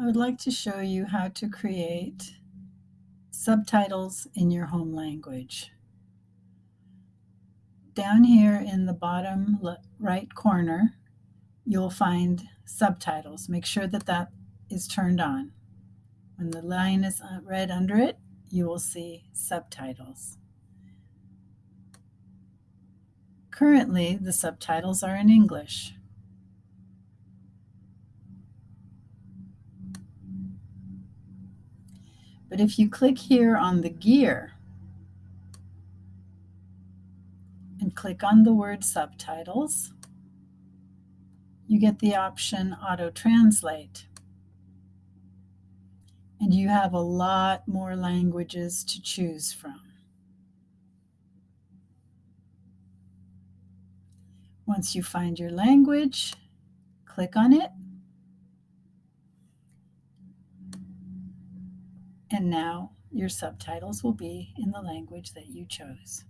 I would like to show you how to create subtitles in your home language. Down here in the bottom right corner, you'll find subtitles. Make sure that that is turned on. When the line is uh, red under it, you will see subtitles. Currently, the subtitles are in English. But if you click here on the gear and click on the word subtitles, you get the option auto translate. And you have a lot more languages to choose from. Once you find your language, click on it And now your subtitles will be in the language that you chose.